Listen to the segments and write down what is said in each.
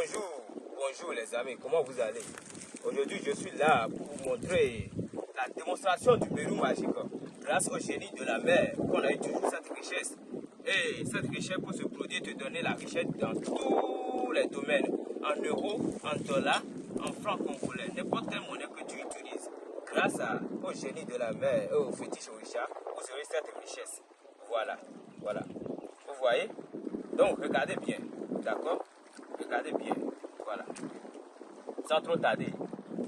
Bonjour, bonjour les amis, comment vous allez? Aujourd'hui, je suis là pour vous montrer la démonstration du Pérou magique. Grâce au génie de la mer, qu'on a eu toujours cette richesse. Et cette richesse pour se produire, te donner la richesse dans tous les domaines. En euros, en dollars, en francs congolais, n'importe quelle monnaie que tu utilises. Grâce au génie de la mer et au fétiche Orisha, vous aurez cette richesse. Voilà, voilà. Vous voyez? Donc, regardez bien, d'accord? Regardez bien, voilà. Sans trop tarder,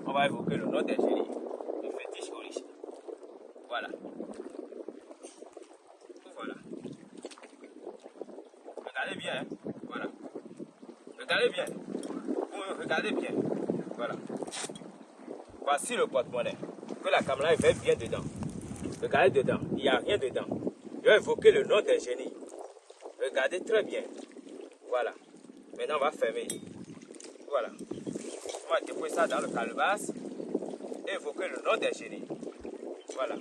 on va évoquer le nom des génies, le fétiche Orisha. Voilà. Voilà. Regardez bien, hein. voilà. Regardez bien. Regardez bien. Voilà. Voici le porte-monnaie. Que la caméra fait bien dedans. Regardez dedans. Il n'y a rien dedans. Je vais évoquer le nom des génies. Regardez très bien. Voilà. Maintenant, on va fermer. Voilà. On va déposer ça dans le calebasse et évoquer le nom des génies. Voilà.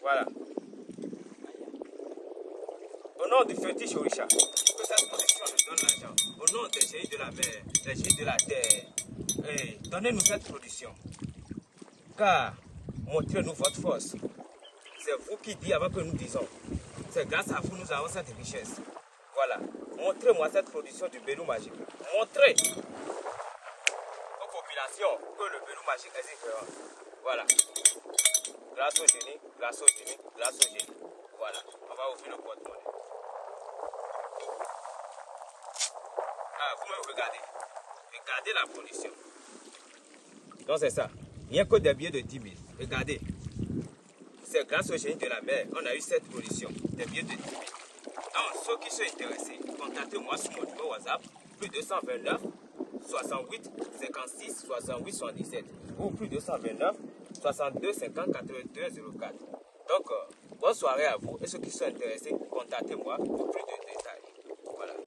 Voilà. Au nom du fétiche Orisha, que cette production nous donne l'argent. Au nom des génies de la mer, des génies de la terre, eh, donnez-nous cette production. Car montrez-nous votre force. C'est vous qui dites avant que nous disons. C'est grâce à vous nous avons cette richesse. Voilà. Montrez-moi cette production du Bélou magique. Montrez aux populations que le Bélou magique existe. Voilà. Grâce au génie, grâce au génie, grâce au génie. Voilà. On va ouvrir le porte-monnaie. Ah, vous me regardez. Regardez la production. Donc c'est ça. Rien que des billets de 10 000. Regardez. C'est grâce au génie de la mer on a eu cette production. Des billets de 10 000. Donc ceux qui sont intéressés, contactez-moi sur mon numéro WhatsApp. Plus 229 68 56 68 77 ou plus 229 62 50 82 04. Donc, euh, bonne soirée à vous et ceux qui sont intéressés, contactez-moi pour plus de